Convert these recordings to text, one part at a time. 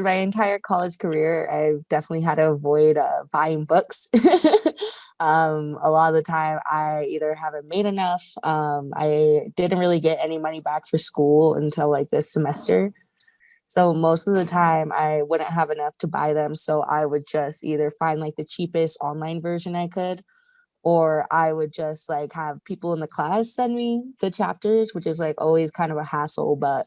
my entire college career, I've definitely had to avoid uh, buying books. um, a lot of the time, I either haven't made enough. Um, I didn't really get any money back for school until like this semester. So most of the time, I wouldn't have enough to buy them. So I would just either find like the cheapest online version I could, or I would just like have people in the class send me the chapters, which is like always kind of a hassle, but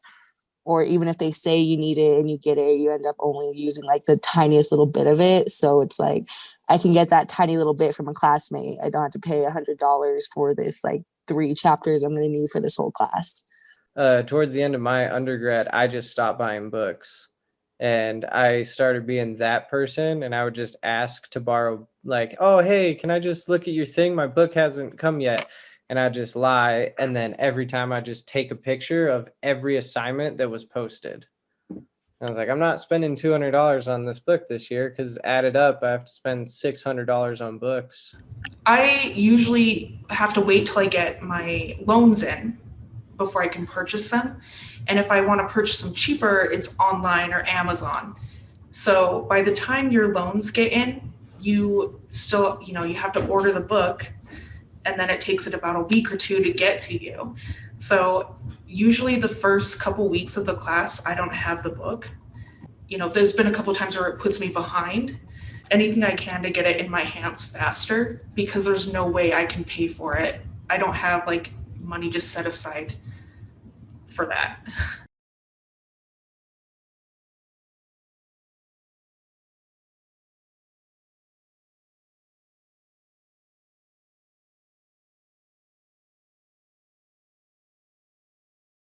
or even if they say you need it and you get it, you end up only using like the tiniest little bit of it. So it's like I can get that tiny little bit from a classmate. I don't have to pay a hundred dollars for this like three chapters I'm gonna need for this whole class. Uh, towards the end of my undergrad, I just stopped buying books and I started being that person and I would just ask to borrow like, oh, hey, can I just look at your thing? My book hasn't come yet and I just lie. And then every time I just take a picture of every assignment that was posted. I was like, I'm not spending $200 on this book this year because added up, I have to spend $600 on books. I usually have to wait till I get my loans in before I can purchase them. And if I want to purchase them cheaper, it's online or Amazon. So by the time your loans get in, you still, you know, you have to order the book and then it takes it about a week or two to get to you. So usually the first couple weeks of the class, I don't have the book. You know, there's been a couple times where it puts me behind. Anything I can to get it in my hands faster because there's no way I can pay for it. I don't have like money just set aside for that.